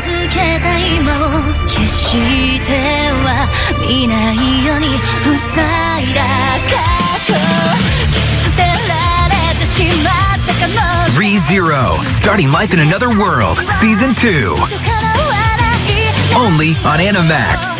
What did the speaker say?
携帯も消しては見ないように塞いだ過去切り捨てられてしまったかも ReZero, starting life in another world, season two, only on Animax.